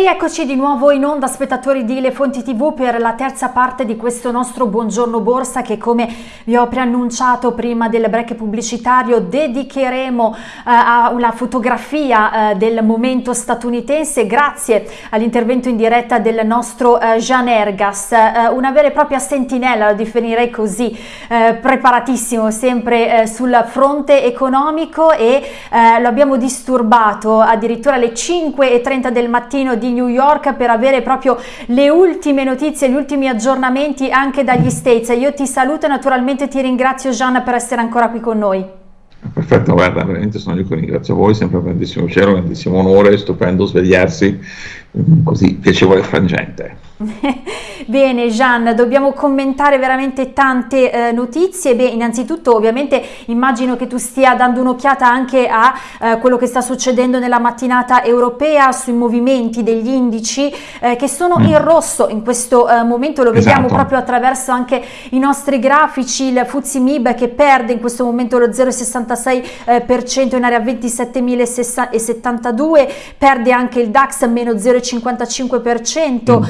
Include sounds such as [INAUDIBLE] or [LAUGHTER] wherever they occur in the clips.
Rieccoci di nuovo in onda spettatori di Le Fonti TV per la terza parte di questo nostro Buongiorno Borsa che come vi ho preannunciato prima del break pubblicitario dedicheremo eh, a una fotografia eh, del momento statunitense grazie all'intervento in diretta del nostro eh, Jean Ergas, eh, una vera e propria sentinella, lo definirei così, eh, preparatissimo sempre eh, sul fronte economico e lo abbiamo disturbato addirittura alle 5.30 del mattino di New York per avere proprio le ultime notizie, gli ultimi aggiornamenti anche dagli States. Io ti saluto e naturalmente ti ringrazio Gian per essere ancora qui con noi. Perfetto, guarda, veramente sono io che ringrazio voi, sempre un grandissimo cielo, un grandissimo onore, stupendo svegliarsi così piacevole frangente. [LAUGHS] Bene Gian, dobbiamo commentare veramente tante eh, notizie. Beh, innanzitutto ovviamente immagino che tu stia dando un'occhiata anche a eh, quello che sta succedendo nella mattinata europea sui movimenti degli indici eh, che sono mm. in rosso in questo eh, momento, lo vediamo esatto. proprio attraverso anche i nostri grafici, il Fuzzi Mib che perde in questo momento lo 0,66% in area 27.072, perde anche il DAX meno 0,5% 0,55%, mm.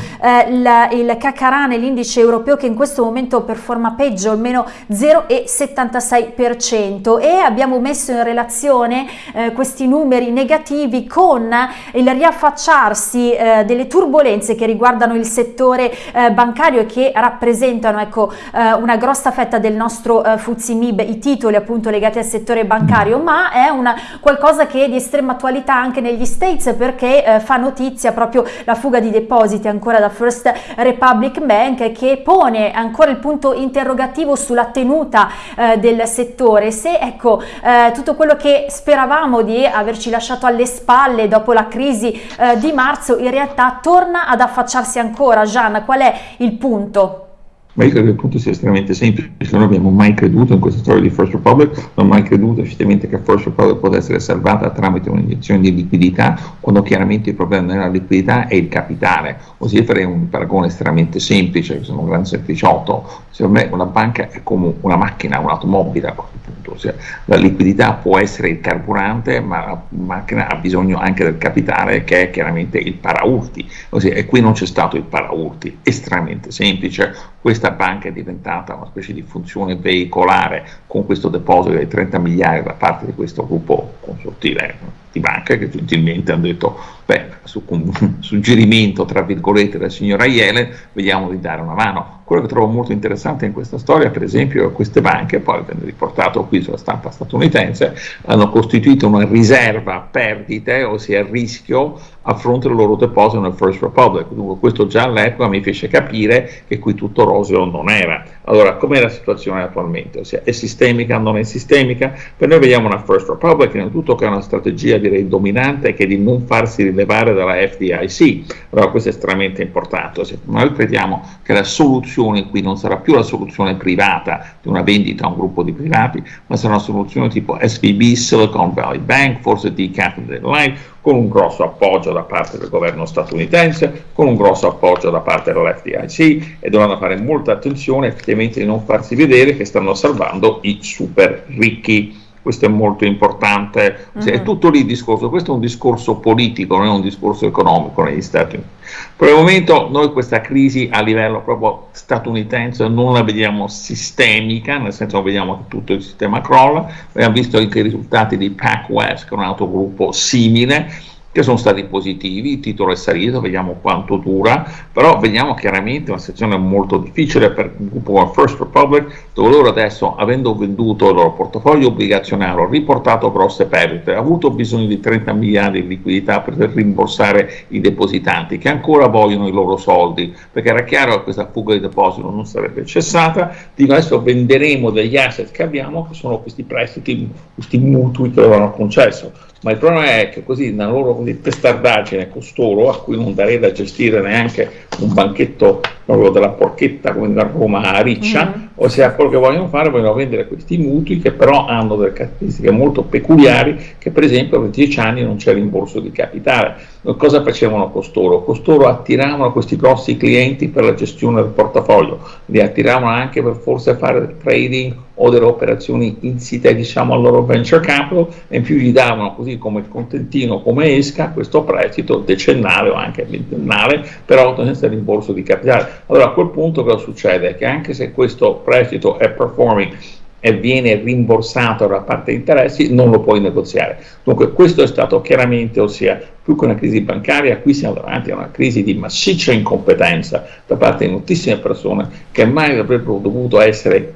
Eh, il, Cacarane, l'indice europeo che in questo momento performa peggio, almeno 0,76% e abbiamo messo in relazione eh, questi numeri negativi con il riaffacciarsi eh, delle turbulenze che riguardano il settore eh, bancario e che rappresentano ecco, eh, una grossa fetta del nostro eh, Fuzimib, i titoli appunto legati al settore bancario, ma è una, qualcosa che è di estrema attualità anche negli States perché eh, fa notizia proprio la fuga di depositi ancora da First Republic Bank che pone ancora il punto interrogativo sulla tenuta eh, del settore. Se ecco eh, tutto quello che speravamo di averci lasciato alle spalle dopo la crisi eh, di marzo in realtà torna ad affacciarsi ancora. Gian, qual è il punto? Ma io credo che il punto sia estremamente semplice, non abbiamo mai creduto in questa storia di First Republic, non abbiamo mai creduto effettivamente che First Republic potesse essere salvata tramite un'iniezione di liquidità, quando chiaramente il problema non è la liquidità, è il capitale. Ossia farei un paragone estremamente semplice, sono un gran sempliciotto, secondo me una banca è come una macchina, un'automobile a questo punto, ossia, la liquidità può essere il carburante, ma la macchina ha bisogno anche del capitale che è chiaramente il paraurti, ossia, e qui non c'è stato il paraurti, estremamente semplice, questa banca è diventata una specie di funzione veicolare con questo deposito di 30 miliardi da parte di questo gruppo consortile di banche che gentilmente hanno detto, beh, su un [LAUGHS] suggerimento tra virgolette della signora Yellen, vediamo di dare una mano. Quello che trovo molto interessante in questa storia, per esempio, queste banche, poi viene riportato qui sulla stampa statunitense, hanno costituito una riserva a perdite, ossia a rischio, a fronte del loro deposito nel First Republic. Dunque questo già all'epoca mi fece capire che qui tutto roseo non era. Allora, com'è la situazione attualmente? Ossia, è sistemica, non è sistemica? Per noi vediamo una First Republic, innanzitutto che è una strategia direi dominante, che è di non farsi rilevare dalla FDIC. Allora, questo è estremamente importante. Ossia, noi crediamo che la soluzione qui non sarà più la soluzione privata di una vendita a un gruppo di privati, ma sarà una soluzione tipo SVB, Silicon Valley Bank, forse di Capital Life, con un grosso appoggio da parte del governo statunitense, con un grosso appoggio da parte dell'FDIC e dovranno fare molta attenzione effettivamente di non farsi vedere che stanno salvando i super ricchi questo è molto importante, mm -hmm. è tutto lì il discorso, questo è un discorso politico, non è un discorso economico negli Stati Uniti. Per il momento noi questa crisi a livello proprio statunitense non la vediamo sistemica, nel senso che vediamo che tutto il sistema crolla, abbiamo visto anche i risultati di PacWest, che è un altro gruppo simile, che sono stati positivi, il titolo è salito, vediamo quanto dura, però vediamo chiaramente una situazione molto difficile per il gruppo First Republic, dove loro adesso, avendo venduto il loro portafoglio obbligazionario, riportato grosse perdite, ha avuto bisogno di 30 miliardi di liquidità per rimborsare i depositanti, che ancora vogliono i loro soldi, perché era chiaro che questa fuga di deposito non sarebbe cessata, dico adesso venderemo degli asset che abbiamo, che sono questi prestiti, questi mutui che hanno concesso, ma il problema è che così nella loro testardaggine costoro, a cui non darei da gestire neanche un banchetto proprio della porchetta come da Roma a Riccia, mm -hmm. Ossia, quello che vogliono fare, vogliono vendere questi mutui che però hanno delle caratteristiche molto peculiari, che per esempio per 10 anni non c'è rimborso di capitale. Cosa facevano costoro? Costoro attiravano questi grossi clienti per la gestione del portafoglio, li attiravano anche per forse fare del trading o delle operazioni insite diciamo al loro venture capital e in più gli davano così come il contentino come esca questo prestito decennale o anche ventennale però senza rimborso di capitale allora a quel punto cosa succede? che anche se questo prestito è performing e viene rimborsato da parte dei interessi, non lo puoi negoziare. Dunque questo è stato chiaramente, ossia più che una crisi bancaria, qui siamo davanti a una crisi di massiccia incompetenza da parte di moltissime persone che mai avrebbero dovuto essere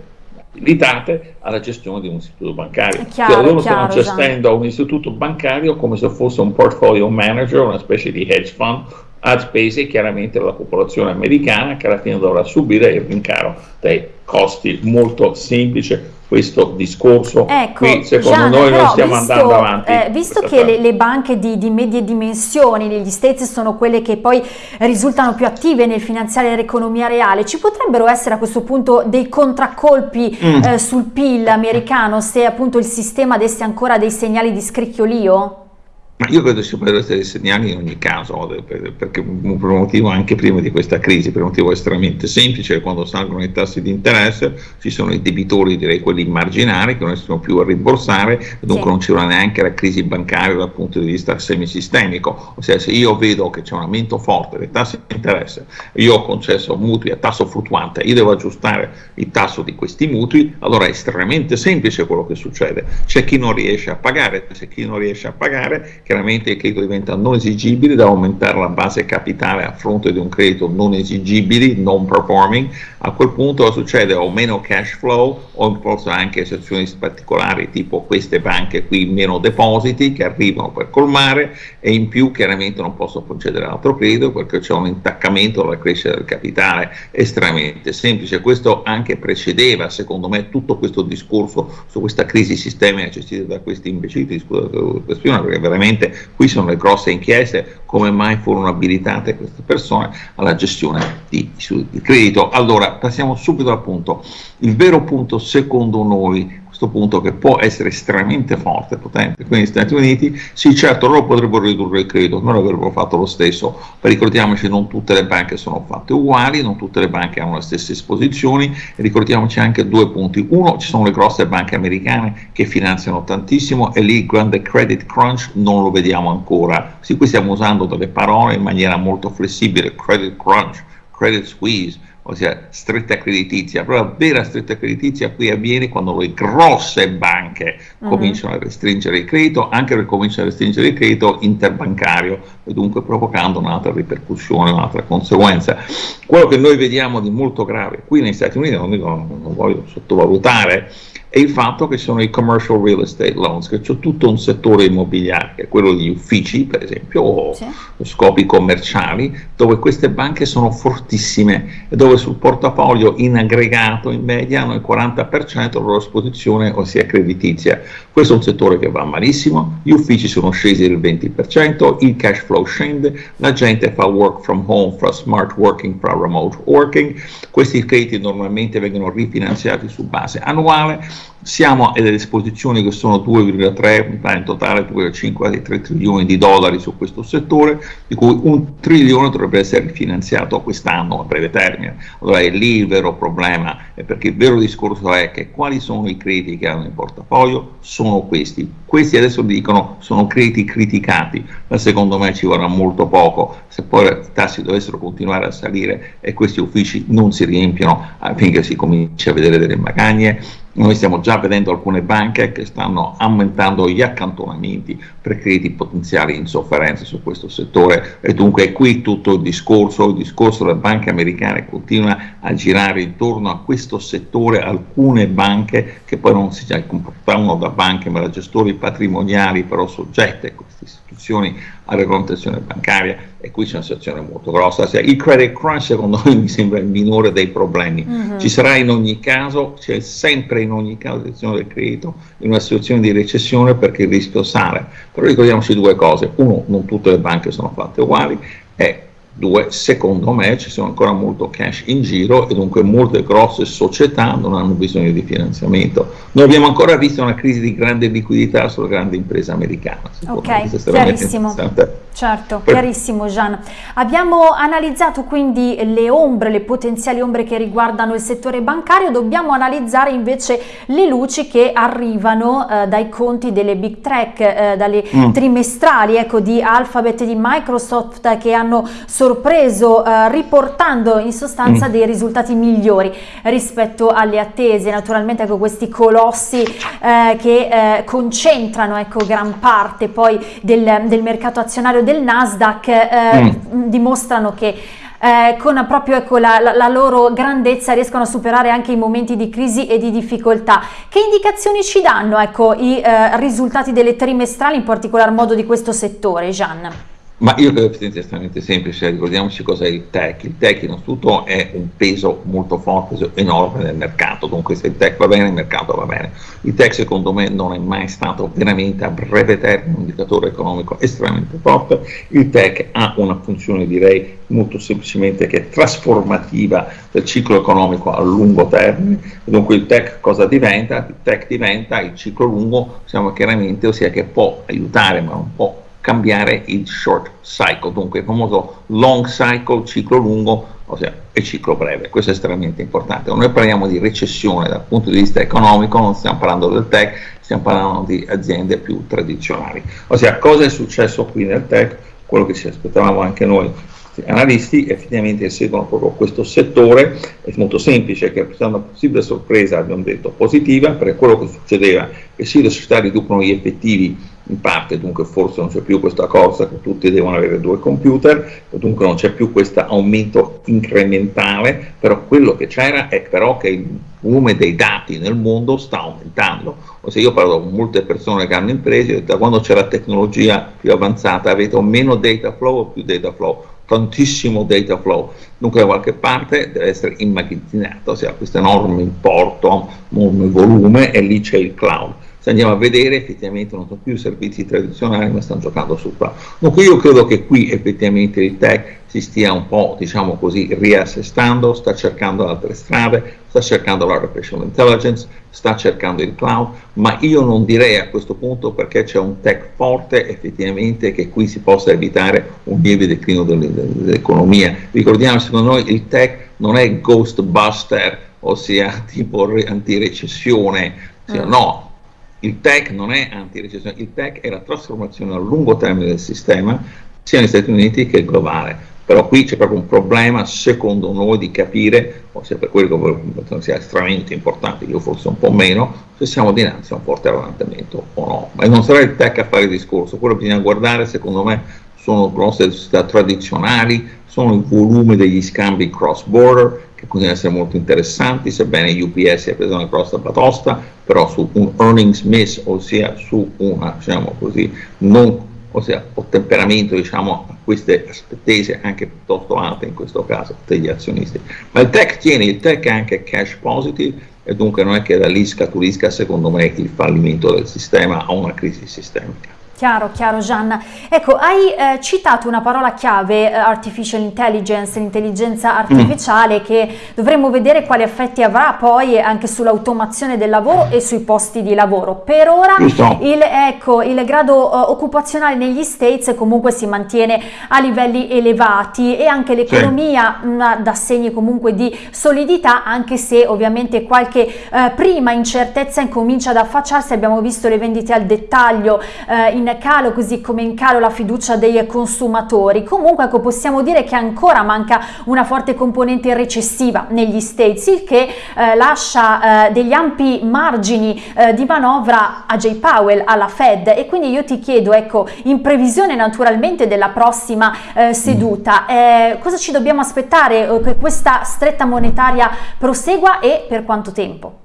abilitate alla gestione di un istituto bancario. Chiaro, cioè, loro stanno gestendo un istituto bancario come se fosse un portfolio manager, una specie di hedge fund, a spese chiaramente della popolazione americana che alla fine dovrà subire il rincaro dei costi. Molto semplice questo discorso. Ecco, Qui secondo Gian, noi noi stiamo visto, andando avanti. Eh, visto che le, le, banche di, di, medie dimensioni negli States sono quelle che poi risultano più attive nel finanziare l'economia reale, ci potrebbero essere a questo punto dei contraccolpi mm. eh, sul PIL americano se appunto il sistema desse ancora dei segnali di scricchiolio? Ma io credo ci potrebbero essere segnali in ogni caso, perché per un motivo anche prima di questa crisi, per un motivo estremamente semplice, quando salgono i tassi di interesse ci sono i debitori, direi quelli marginali, che non riescono più a rimborsare, dunque sì. non c'era neanche la crisi bancaria dal punto di vista semisistemico, ossia se io vedo che c'è un aumento forte dei tassi di interesse, io ho concesso mutui a tasso fluttuante, io devo aggiustare il tasso di questi mutui, allora è estremamente semplice quello che succede, c'è chi non riesce a pagare, c'è chi non riesce a pagare, chiaramente il credito diventa non esigibile, da aumentare la base capitale a fronte di un credito non esigibile, non performing, a quel punto succede o meno cash flow o forse anche eccezioni particolari tipo queste banche qui meno depositi che arrivano per colmare e in più chiaramente non posso concedere altro credito perché c'è un intaccamento della crescita del capitale estremamente semplice, questo anche precedeva secondo me tutto questo discorso su questa crisi sistemica gestita da questi imbecilli, scusa perché veramente Ovviamente qui sono le grosse inchieste, come mai furono abilitate queste persone alla gestione di, di credito. Allora, passiamo subito al punto. Il vero punto secondo noi questo punto che può essere estremamente forte, potente, qui negli Stati Uniti, sì certo loro potrebbero ridurre il credito, ma avrebbero fatto lo stesso, ma ricordiamoci non tutte le banche sono fatte uguali, non tutte le banche hanno le stesse esposizioni e ricordiamoci anche due punti, uno ci sono le grosse banche americane che finanziano tantissimo e lì il grande credit crunch non lo vediamo ancora, sì qui stiamo usando delle parole in maniera molto flessibile, credit crunch, credit squeeze, ossia stretta creditizia, però la vera stretta creditizia qui avviene quando le grosse banche uh-huh. cominciano a restringere il credito, anche perché cominciano a restringere il credito interbancario e dunque provocando un'altra ripercussione, un'altra conseguenza. Quello che noi vediamo di molto grave qui negli Stati Uniti, non, dico, non voglio sottovalutare, è il fatto che sono i commercial real estate loans, che c'è tutto un settore immobiliare, che è quello degli uffici, per esempio, o sì. scopi commerciali, dove queste banche sono fortissime e dove sul portafoglio in aggregato, in media, hanno il 40% della loro esposizione, ossia creditizia. Questo è un settore che va malissimo, gli uffici sono scesi del 20%, il cash flow scende, la gente fa work from home, fa smart working, fa remote working, questi crediti normalmente vengono rifinanziati su base annuale, siamo a delle esposizioni che sono 2,3, in totale 2,5, quasi 3 trilioni di dollari su questo settore, di cui un trilione dovrebbe essere rifinanziato quest'anno a breve termine. Allora è lì il vero problema, perché il vero discorso è che quali sono i crediti che hanno in portafoglio? Sono questi. Questi adesso dicono sono crediti criticati, ma secondo me ci vorrà molto poco. Se poi i tassi dovessero continuare a salire e questi uffici non si riempiono affinché si cominci a vedere delle magagne, noi stiamo già vedendo alcune banche che stanno aumentando gli accantonamenti per crediti potenziali in sofferenza su questo settore. E dunque qui tutto il discorso, il discorso delle banche americane continua a girare intorno a questo settore, alcune banche che poi non si comportavano da banche ma da gestori patrimoniali però soggette a queste istituzioni a regolamentazione bancaria e qui c'è una situazione molto grossa. Cioè, il credit crunch secondo me [LAUGHS] mi sembra il minore dei problemi. Mm-hmm. Ci sarà in ogni caso, c'è sempre in ogni caso situazione del credito in una situazione di recessione perché il rischio sale. Però ricordiamoci due cose. Uno, non tutte le banche sono fatte uguali e Due, secondo me ci sono ancora molto cash in giro e dunque molte grosse società non hanno bisogno di finanziamento. Non abbiamo ancora visto una crisi di grande liquidità sulla grande impresa americana. Ok, chiarissimo. Certo, per... chiarissimo Gian. Abbiamo analizzato quindi le ombre, le potenziali ombre che riguardano il settore bancario, dobbiamo analizzare invece le luci che arrivano eh, dai conti delle big tech, eh, dalle mm. trimestrali ecco, di Alphabet e di Microsoft che hanno sorpreso eh, riportando in sostanza mm. dei risultati migliori rispetto alle attese. Naturalmente ecco, questi colossi eh, che eh, concentrano ecco, gran parte poi del, del mercato azionario del Nasdaq eh, mm. dimostrano che eh, con proprio ecco, la, la, la, loro grandezza riescono a superare anche i momenti di crisi e di difficoltà. Che indicazioni ci danno ecco, i eh, risultati delle trimestrali, in particolar modo di questo settore, Gian? Ma io credo che sia estremamente semplice, ricordiamoci cos'è il tech. Il tech innanzitutto è un peso molto forte, enorme nel mercato, dunque se il tech va bene il mercato va bene. Il tech secondo me non è mai stato veramente a breve termine un indicatore economico estremamente forte, il tech ha una funzione direi molto semplicemente che è trasformativa del ciclo economico a lungo termine, dunque il tech cosa diventa? Il tech diventa il ciclo lungo, siamo chiaramente, ossia che può aiutare ma non può cambiare il short cycle, dunque il famoso long cycle, ciclo lungo, ossia il ciclo breve, questo è estremamente importante. Quando noi parliamo di recessione dal punto di vista economico, non stiamo parlando del tech, stiamo parlando di aziende più tradizionali. Ossia, cosa è successo qui nel tech? Quello che ci aspettavamo anche noi analisti effettivamente seguono proprio questo settore, è molto semplice che è una possibile sorpresa, abbiamo detto, positiva, perché quello che succedeva è che sì, le società riducono gli effettivi in parte, dunque forse non c'è più questa cosa che tutti devono avere due computer, dunque non c'è più questo aumento incrementale, però quello che c'era è però che il volume dei dati nel mondo sta aumentando. O se io parlo con molte persone che hanno imprese, da quando c'è la tecnologia più avanzata avete un meno data flow o più data flow? tantissimo data flow, dunque da qualche parte deve essere immagazzinato, ossia questo enorme importo, enorme volume e lì c'è il cloud se andiamo a vedere effettivamente non sono più servizi tradizionali ma stanno giocando su qua. Dunque io credo che qui effettivamente il tech si stia un po' diciamo così riassestando, sta cercando altre strade, sta cercando l'artificial intelligence, sta cercando il cloud, ma io non direi a questo punto perché c'è un tech forte effettivamente che qui si possa evitare un lieve declino dell'economia. Ricordiamo secondo noi il tech non è ghostbuster, ossia [LAUGHS] tipo antirecessione, mm. no, il tech non è anti-recessione, il tech è la trasformazione a lungo termine del sistema, sia negli Stati Uniti che globale. Però qui c'è proprio un problema, secondo noi, di capire, ossia per quello che sia estremamente importante, io forse un po' meno, se siamo dinanzi a un forte rallentamento o no. Ma non sarà il tech a fare il discorso, quello che bisogna guardare, secondo me, sono grosse società tradizionali, sono il volume degli scambi cross border, che continuano ad essere molto interessanti, sebbene UPS abbia preso una grossa batosta, però su un earnings miss, ossia su una, diciamo così, non, ossia un temperamento diciamo, a queste aspettese anche piuttosto alte in questo caso degli azionisti. Ma il tech tiene, il tech è anche cash positive e dunque non è che da lì scaturisca secondo me il fallimento del sistema o una crisi sistemica. Chiaro, chiaro Gianna. Ecco, hai eh, citato una parola chiave, eh, artificial intelligence, l'intelligenza artificiale, mm. che dovremmo vedere quali effetti avrà poi anche sull'automazione del lavoro e sui posti di lavoro. Per ora il, ecco, il grado uh, occupazionale negli States comunque si mantiene a livelli elevati e anche l'economia sì. dà segni comunque di solidità, anche se ovviamente qualche uh, prima incertezza incomincia ad affacciarsi. Abbiamo visto le vendite al dettaglio uh, in in calo così come in calo la fiducia dei consumatori. Comunque ecco, possiamo dire che ancora manca una forte componente recessiva negli States, il che eh, lascia eh, degli ampi margini eh, di manovra a Jay Powell, alla Fed e quindi io ti chiedo, ecco, in previsione naturalmente della prossima eh, seduta, eh, cosa ci dobbiamo aspettare eh, che questa stretta monetaria prosegua e per quanto tempo?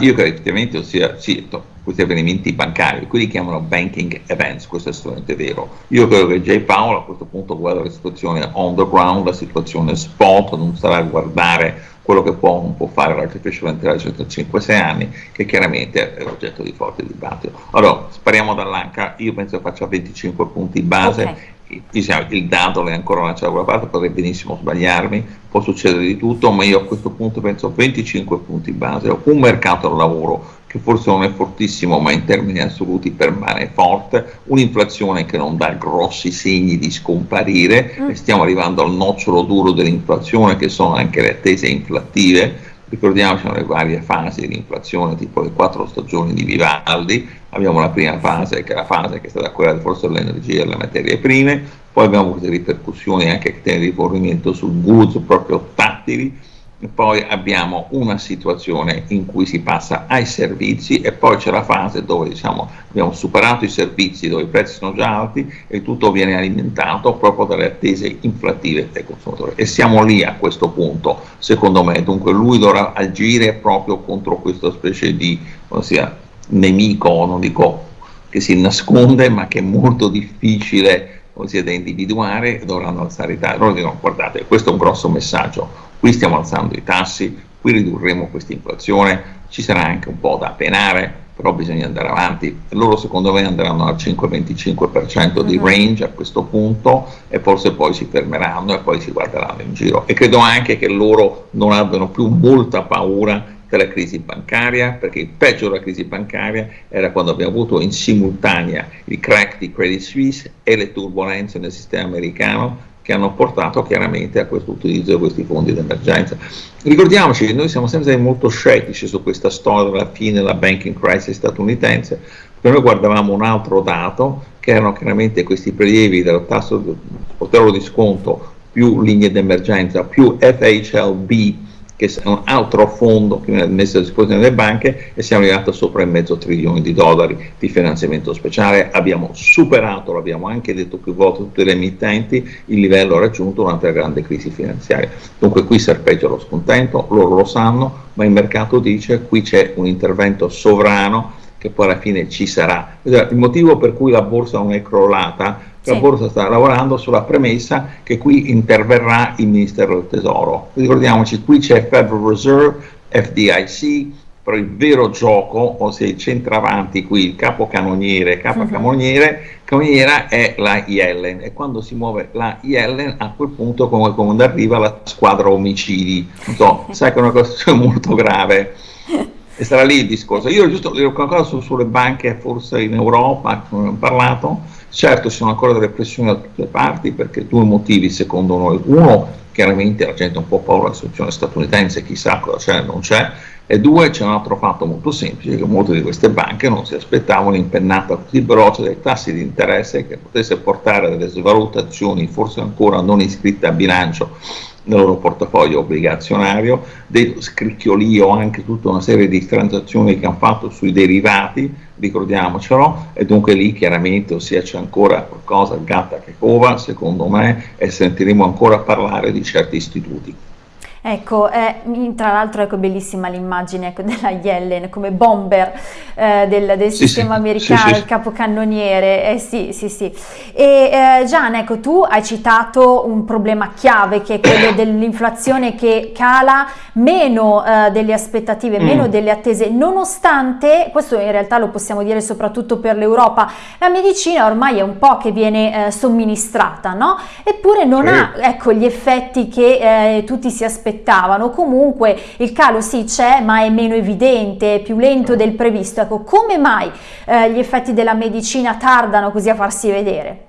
Io credo effettivamente, ossia, sì, questi avvenimenti bancari, qui li chiamano banking events, questo è assolutamente vero. Io credo che Jay Powell a questo punto guarda la situazione on the ground, la situazione spot, non sarà a guardare quello che può non può fare l'artificial intelligence tra 5-6 anni, che chiaramente è oggetto di forte dibattito. Allora, spariamo dall'anca, io penso che faccia 25 punti base, okay diciamo, il dato è ancora lanciato da quella parte, potrei benissimo sbagliarmi, può succedere di tutto, ma io a questo punto penso 25 punti base, un mercato del lavoro che forse non è fortissimo, ma in termini assoluti permane forte, un'inflazione che non dà grossi segni di scomparire, mm. e stiamo arrivando al nocciolo duro dell'inflazione, che sono anche le attese inflattive. Ricordiamoci le varie fasi di inflazione, tipo le quattro stagioni di Vivaldi, abbiamo la prima fase che è la fase che è stata quella forse dell'energia e delle materie prime, poi abbiamo queste ripercussioni anche che tiene rifornimento sul goods proprio tattili, poi abbiamo una situazione in cui si passa ai servizi e poi c'è la fase dove diciamo, abbiamo superato i servizi dove i prezzi sono già alti e tutto viene alimentato proprio dalle attese inflattive dei consumatori. E siamo lì a questo punto secondo me. Dunque lui dovrà agire proprio contro questa specie di ossia, nemico non dico che si nasconde ma che è molto difficile ossia, da individuare dovranno alzare i tassi loro dicono guardate questo è un grosso messaggio qui stiamo alzando i tassi, qui ridurremo questa inflazione, ci sarà anche un po' da penare, però bisogna andare avanti. Loro secondo me andranno al 5-25% di mhm. range a questo punto e forse poi si fermeranno e poi si guarderanno in giro. E credo anche che loro non abbiano più molta paura della crisi bancaria, perché il peggio della crisi bancaria era quando abbiamo avuto in simultanea il crack di Credit Suisse e le turbulenze nel sistema americano che hanno portato chiaramente a questo utilizzo di questi fondi d'emergenza. Ricordiamoci che noi siamo sempre molto scettici su questa storia della fine della banking crisis statunitense, perché noi guardavamo un altro dato, che erano chiaramente questi prelievi del tasso del potere di sconto più linee d'emergenza, più FHLB, che è un altro fondo che viene messo a disposizione delle banche e siamo arrivati sopra il mezzo trilione di dollari di finanziamento speciale, abbiamo superato, l'abbiamo anche detto più volte tutte le emittenti, il livello raggiunto durante la grande crisi finanziaria. Dunque qui serpeggia lo scontento, loro lo sanno, ma il mercato dice qui c'è un intervento sovrano che poi alla fine ci sarà. Il motivo per cui la borsa non è crollata sì. la Borsa sta lavorando sulla premessa che qui interverrà il Ministero del Tesoro. Ricordiamoci, qui c'è Federal Reserve, FDIC, però il vero gioco, ossia il centravanti qui, il capocannoniere, capocannoniere, uh-huh. canoniera è la Yellen e quando si muove la Yellen a quel punto come quando arriva la squadra omicidi, non so, [LAUGHS] sai che è una cosa [LAUGHS] molto grave e sarà lì il discorso. Io giusto dire qualcosa su, sulle banche forse in Europa, abbiamo parlato, Certo ci sono ancora delle pressioni da tutte le parti perché due motivi secondo noi. Uno, chiaramente la gente ha un po' paura della situazione statunitense, chissà cosa c'è non c'è, e due, c'è un altro fatto molto semplice, che molte di queste banche non si aspettavano un'impennata così veloce dei tassi di interesse che potesse portare a delle svalutazioni forse ancora non iscritte a bilancio nel loro portafoglio obbligazionario, dello scricchiolio anche tutta una serie di transazioni che hanno fatto sui derivati, ricordiamocelo, e dunque lì chiaramente ossia c'è ancora qualcosa gatta che cova, secondo me, e sentiremo ancora parlare di certi istituti. Ecco, eh, tra l'altro ecco bellissima l'immagine ecco, [LAUGHS] della Yellen come bomber eh, del, del sì, sistema sì, americano, sì, il capocannoniere, eh, sì, sì, sì. E eh, Gian, ecco, tu hai citato un problema chiave che è quello [COUGHS] dell'inflazione che cala meno eh, delle aspettative, mm. meno delle attese, nonostante, questo in realtà lo possiamo dire soprattutto per l'Europa, la medicina ormai è un po' che viene eh, somministrata, no? Eppure non ha, ecco, gli effetti che tutti si aspettavano aspettavano, comunque il calo sì c'è ma è meno evidente, più lento del previsto, ecco come mai eh, gli effetti della medicina tardano così a farsi vedere?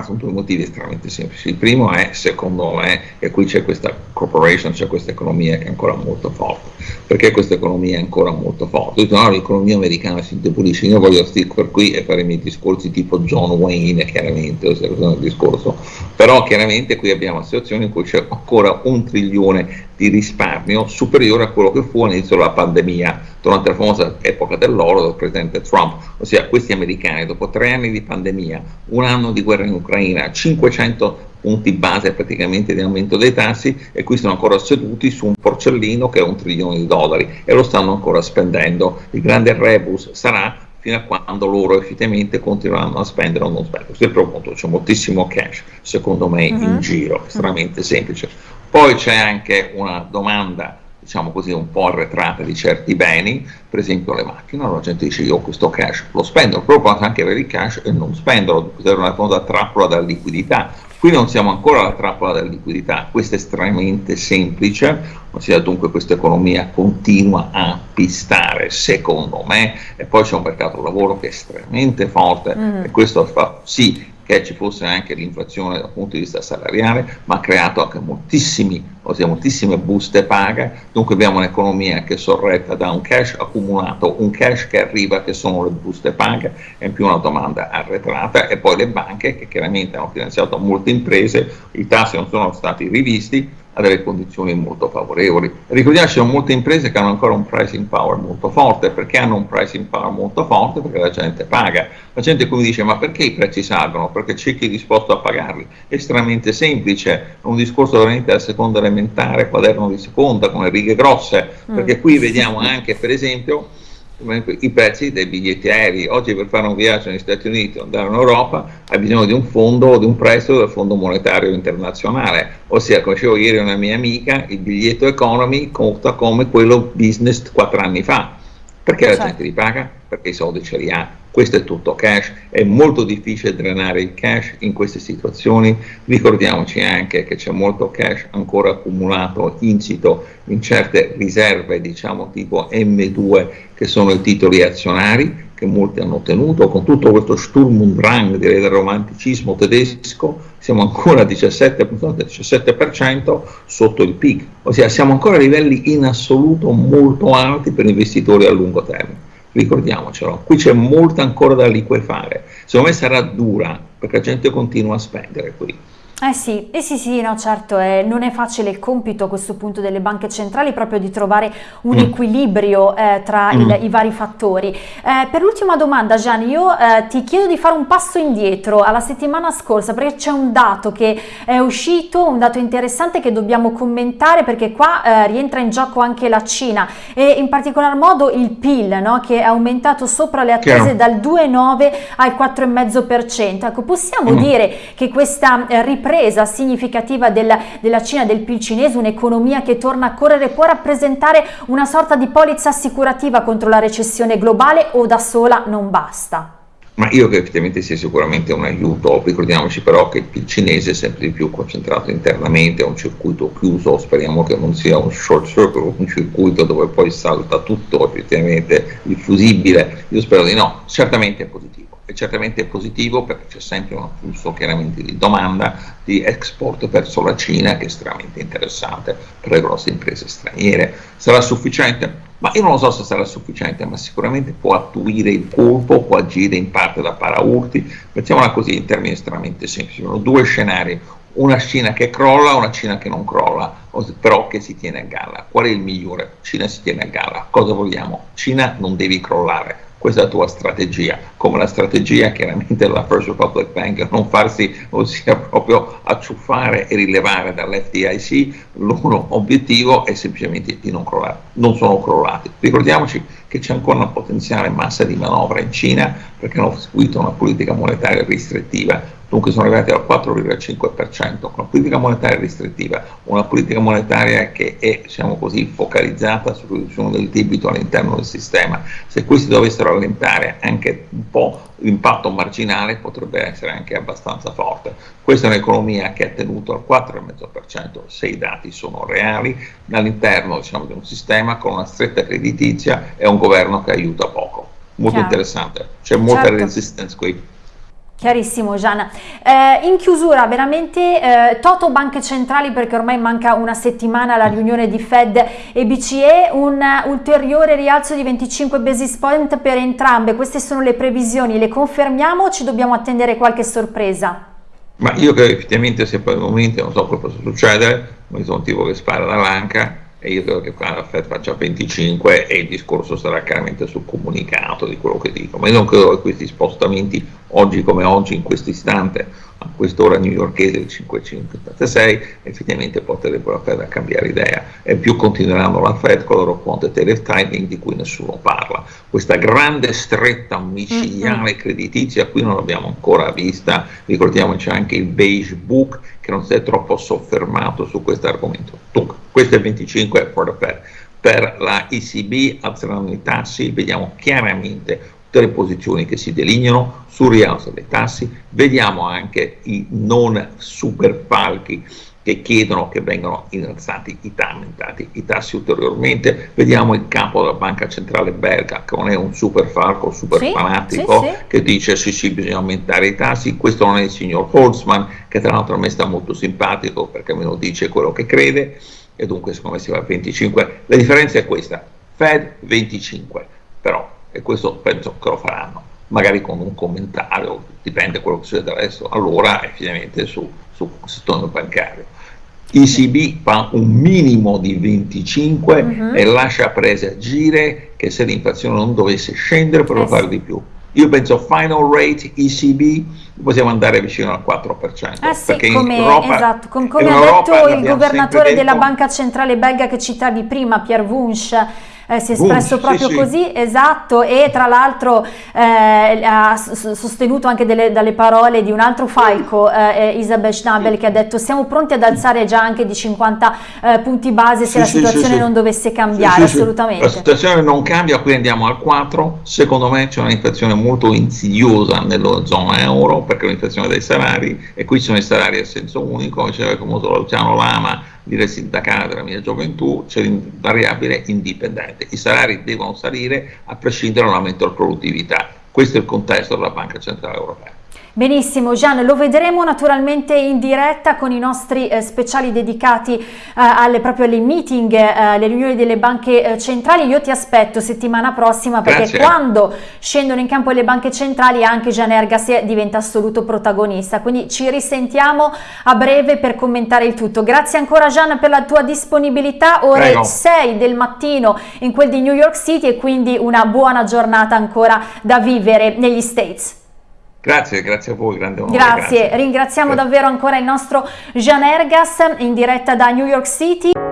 sono due motivi estremamente semplici. Il primo è, secondo me, che qui c'è questa corporation, c'è questa economia che è ancora molto forte. Perché questa economia è ancora molto forte? No, l'economia americana si indebolisce, io voglio stick qui e fare i miei discorsi tipo John Wayne, chiaramente, il discorso. Però chiaramente qui abbiamo una situazione in cui c'è ancora un trilione di risparmio superiore a quello che fu all'inizio della pandemia, durante la famosa epoca dell'oro del presidente Trump, ossia questi americani dopo tre anni di pandemia, un anno di guerra in Ucraina, 500 punti base praticamente di aumento dei tassi e qui sono ancora seduti su un porcellino che è un trilione di dollari e lo stanno ancora spendendo. Il grande rebus sarà fino a quando loro effettivamente continueranno a spendere o non spendere. Questo è il primo punto, c'è moltissimo cash, secondo me, uh -huh. in mhm. giro, estremamente semplice. Poi c'è anche una domanda diciamo così, un po' arretrata di certi beni, per esempio le macchine, la gente dice io questo cash lo spendo, però posso anche avere il cash e non spenderlo, usare una famosa trappola della liquidità. Qui non siamo ancora alla trappola della liquidità, questo è estremamente semplice, ossia dunque questa economia continua a pistare, secondo me, e poi c'è un mercato lavoro che è estremamente forte mm. e questo fa sì che ci fosse anche l'inflazione dal punto di vista salariale, ma ha creato anche moltissime buste paga, dunque abbiamo un'economia che è sorretta da un cash accumulato, un cash che arriva che sono le buste paga e in più una domanda arretrata. E poi le banche che chiaramente hanno finanziato molte imprese, i tassi non sono stati rivisti, a delle condizioni molto favorevoli. Ricordiamoci che molte imprese che hanno ancora un pricing power molto forte, perché hanno un pricing power molto forte? Perché la gente paga. La gente come dice ma perché i prezzi salgono? Perché c'è chi è disposto a pagarli. È estremamente semplice, un discorso veramente da seconda elementare, quaderno di seconda, con le righe grosse, mm. perché qui vediamo anche per esempio i prezzi dei biglietti aerei. Oggi per fare un viaggio negli Stati Uniti o andare in Europa hai bisogno di un fondo o di un prestito del Fondo Monetario Internazionale, ossia come dicevo ieri una mia amica, il biglietto economy costa come quello business quattro anni fa. Perché la certo. gente li paga? Perché i soldi ce li ha questo è tutto cash, è molto difficile drenare il cash in queste situazioni, ricordiamoci anche che c'è molto cash ancora accumulato, insito in certe riserve, diciamo tipo M2, che sono i titoli azionari, che molti hanno ottenuto, con tutto questo Sturm und Drang del romanticismo tedesco, siamo ancora al 17%, 17% sotto il peak, ossia siamo ancora a livelli in assoluto molto alti per investitori a lungo termine. Ricordiamocelo, qui c'è molto ancora da liquefare, secondo me sarà dura perché la gente continua a spendere qui. Eh sì, eh sì, sì, no, certo, eh, non è facile il compito a questo punto delle banche centrali proprio di trovare un mm. equilibrio eh, tra mm. il, i vari fattori. Eh, per l'ultima domanda Gianni, io eh, ti chiedo di fare un passo indietro alla settimana scorsa perché c'è un dato che è uscito, un dato interessante che dobbiamo commentare perché qua eh, rientra in gioco anche la Cina e in particolar modo il PIL no, che è aumentato sopra le attese Chiaro. dal 2,9 al 4,5%. Ecco, possiamo mm. dire che questa ripresa ripresa significativa della, della Cina, del PIL cinese, un'economia che torna a correre, può rappresentare una sorta di polizza assicurativa contro la recessione globale o da sola non basta? Ma io che effettivamente sia sicuramente un aiuto, ricordiamoci però che il PIL cinese è sempre di più concentrato internamente, è un circuito chiuso, speriamo che non sia un short circuit, un circuito dove poi salta tutto effettivamente il fusibile, io spero di no, certamente è positivo è certamente positivo perché c'è sempre un flusso chiaramente di domanda di export verso la Cina che è estremamente interessante per le grosse imprese straniere. Sarà sufficiente? Ma io non lo so se sarà sufficiente, ma sicuramente può attuire il colpo, può agire in parte da paraurti, mettiamola così in termini estremamente semplici, sono due scenari, una Cina che crolla, una Cina che non crolla, però che si tiene a galla. Qual è il migliore? Cina si tiene a galla. Cosa vogliamo? Cina non devi crollare, questa è la tua strategia, come la strategia chiaramente della First Republic Bank, non farsi, ossia proprio acciuffare e rilevare dall'FDIC, l'uno obiettivo è semplicemente di non crollare, non sono crollati. Ricordiamoci che c'è ancora una potenziale massa di manovra in Cina perché hanno seguito una politica monetaria restrittiva dunque sono arrivati al 4,5%, con una politica monetaria restrittiva, una politica monetaria che è diciamo così, focalizzata sulla riduzione del debito all'interno del sistema. Se questi dovessero rallentare anche un po' l'impatto marginale potrebbe essere anche abbastanza forte. Questa è un'economia che ha tenuto al 4,5% se i dati sono reali, all'interno diciamo, di un sistema con una stretta creditizia e un governo che aiuta poco. Molto Chiaro. interessante, c'è molta certo. resistance qui. Chiarissimo Gianna. Eh, in chiusura veramente eh, Toto Banche Centrali perché ormai manca una settimana alla riunione di Fed e BCE, un ulteriore rialzo di 25 basis point per entrambe, queste sono le previsioni, le confermiamo o ci dobbiamo attendere qualche sorpresa? Ma io credo effettivamente se poi al momento non so cosa possa succedere, ma sono un tipo che spara dall'anca, e io credo che Fed faccia 25 e il discorso sarà chiaramente sul comunicato di quello che dico, ma io non credo che questi spostamenti oggi come oggi in questo istante a quest'ora newyorkese il 556, effettivamente a cambiare idea e più continueranno la Fed con il loro quantitative tightening di cui nessuno parla. Questa grande stretta micidiale creditizia qui non l'abbiamo ancora vista, ricordiamoci anche il beige book che non si è troppo soffermato su questo argomento. Dunque, questo è il 25 for the Fed. Per la ECB alzeranno i tassi, vediamo chiaramente tutte le posizioni che si delineano sul rialzo dei tassi, vediamo anche i non super falchi che chiedono che vengano innalzati i, aumentati i tassi ulteriormente, vediamo il capo della banca centrale belga che non è un super falco, super sì, fanatico, sì, sì. che dice sì sì bisogna aumentare i tassi, questo non è il signor Holtzman che tra l'altro a me sta molto simpatico perché me lo dice quello che crede e dunque secondo me si va a 25, la differenza è questa, Fed 25, però e questo penso che lo faranno, magari con un commentario, dipende da quello che succede adesso, allora effettivamente su, sul settore bancario. ECB fa un minimo di 25 uh -huh. e lascia prese a gire che se l'inflazione non dovesse scendere potrebbe eh fare di più. Io penso final rate ECB possiamo andare vicino al 4%. Eh sì, come, Europa, esatto, com come ha detto il governatore della Banca Centrale belga che citavi prima, Pierre Wunsch, eh, si è espresso Boom, proprio sì, così, sì. esatto, e tra l'altro eh, ha sostenuto anche delle, dalle parole di un altro falco, eh, Isabel Schnabel, che ha detto siamo pronti ad alzare già anche di 50 eh, punti base se sì, la situazione non dovesse cambiare, assolutamente. La situazione non cambia, qui andiamo al 4, secondo me c'è un'inflazione molto insidiosa nella zona euro, perché è un'inflazione dei salari, e qui sono i salari a senso unico, diceva come Luciano Lama, dire sindacale della mia gioventù, c'è l'invariabile indipendente. I salari devono salire a prescindere dall'aumento della produttività. Questo è il contesto della Banca Centrale Europea. Benissimo Gian, lo vedremo naturalmente in diretta con i nostri eh, speciali dedicati eh, alle, proprio alle meeting, eh, alle riunioni delle banche eh, centrali. Io ti aspetto settimana prossima perché Grazie. quando scendono in campo le banche centrali anche Gian Ergas diventa assoluto protagonista. Quindi ci risentiamo a breve per commentare il tutto. Grazie ancora Gian per la tua disponibilità, ore Prego. 6 del mattino in quel di New York City e quindi una buona giornata ancora da vivere negli States. Grazie, grazie a voi, grande onore. Grazie, grazie. ringraziamo grazie. davvero ancora il nostro Jean Ergas in diretta da New York City.